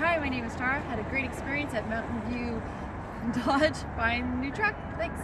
Hi, my name is Tara. Had a great experience at Mountain View Dodge buying new truck. Thanks.